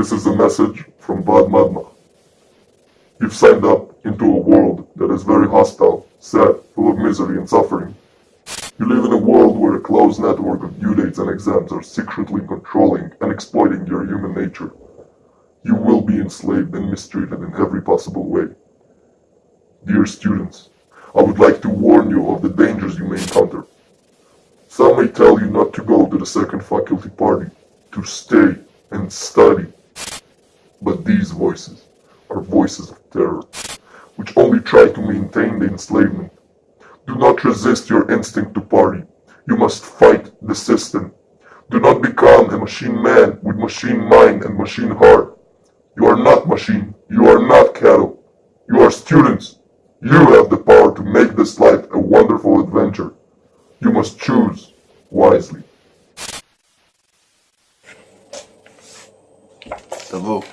This is a message from Vad Madma. You've signed up into a world that is very hostile, sad, full of misery and suffering. You live in a world where a closed network of due dates and exams are secretly controlling and exploiting your human nature. You will be enslaved and mistreated in every possible way. Dear students, I would like to warn you of the dangers you may encounter. Some may tell you not to go to the second faculty party, to stay and study. But these voices are voices of terror, which only try to maintain the enslavement. Do not resist your instinct to party. You must fight the system. Do not become a machine man with machine mind and machine heart. You are not machine. You are not cattle. You are students. You have the power to make this life a wonderful adventure. You must choose wisely. Tavo,